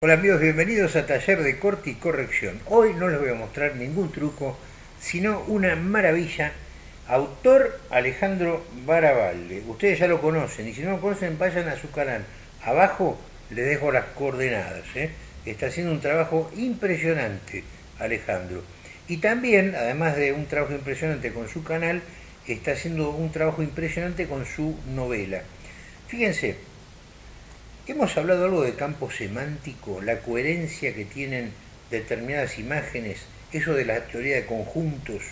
Hola amigos, bienvenidos a Taller de Corte y Corrección. Hoy no les voy a mostrar ningún truco, sino una maravilla. Autor Alejandro Barabalde. Ustedes ya lo conocen y si no lo conocen vayan a su canal. Abajo les dejo las coordenadas. ¿eh? Está haciendo un trabajo impresionante Alejandro. Y también, además de un trabajo impresionante con su canal, está haciendo un trabajo impresionante con su novela. Fíjense, Hemos hablado algo de campo semántico, la coherencia que tienen determinadas imágenes, eso de la teoría de conjuntos.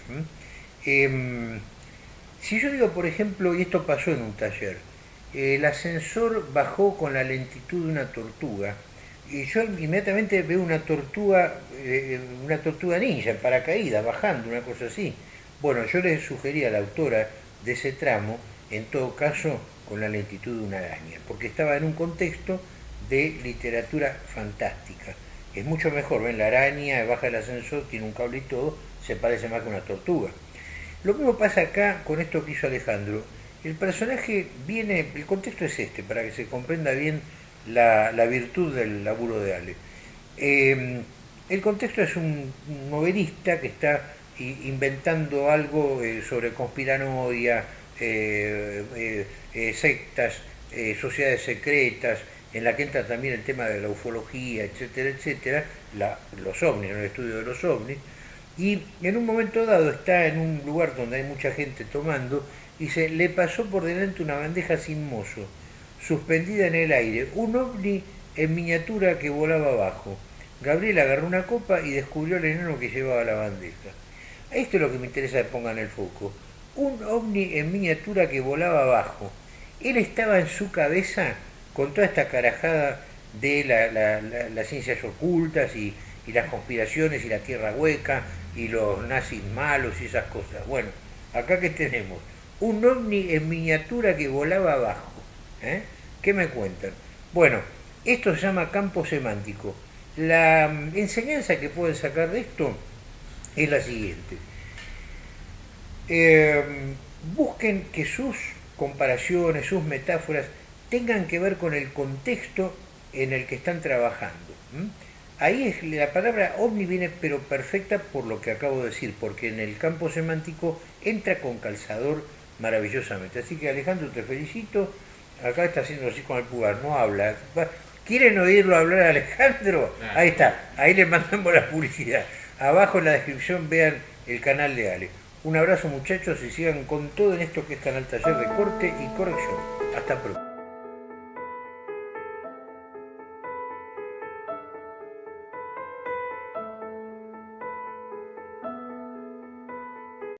Em, si yo digo, por ejemplo, y esto pasó en un taller, el ascensor bajó con la lentitud de una tortuga, y yo inmediatamente veo una tortuga, eh, una tortuga ninja en paracaídas, bajando, una cosa así. Bueno, yo le sugerí a la autora de ese tramo, en todo caso, con la lentitud de una araña, porque estaba en un contexto de literatura fantástica. Es mucho mejor, ven la araña, baja el ascensor, tiene un cable y todo, se parece más que una tortuga. Lo mismo pasa acá con esto que hizo Alejandro. El personaje viene, el contexto es este, para que se comprenda bien la, virtud del laburo de Ale. Em, el contexto es un novelista que está inventando algo eh, sobre conspiranoia, sectas, sociedades secretas, en la que entra también el tema de la ufología, etcétera, etcétera, los ovnis, el estudio de los ovnis, y en un momento dado está en un lugar donde hay mucha gente tomando, y se le pasó por delante una bandeja sin mozo, suspendida en el aire, un ovni en miniatura que volaba abajo. Gabriel agarró una copa y descubrió el enano que llevaba la bandeja. Esto es lo que me interesa que pongan el foco un ovni en miniatura que volaba abajo. Él estaba en su cabeza con toda esta carajada de las ciencias ocultas y, las conspiraciones y la tierra hueca y los nazis malos y esas cosas. Bueno, acá que tenemos un ovni en miniatura que volaba abajo. ¿eh? ¿Qué me cuentan? Bueno, esto se llama campo semántico. La mm, enseñanza que pueden sacar de esto es la siguiente. Em, busquen que sus comparaciones, sus metáforas, tengan que ver con el contexto en el que están trabajando. Ahí es, la palabra ovni viene pero perfecta por lo que acabo de decir, porque en el campo semántico entra con calzador maravillosamente. Así que Alejandro, te felicito. Acá está haciendo así con el pulgar, no habla. ¿Quieren oírlo hablar a Alejandro? Ahí está, ahí le mandamos la publicidad. Abajo en la descripción vean el canal de Ale. Un abrazo muchachos y sigan con todo en esto que es Canal Taller de Corte y Corrección. Hasta pronto.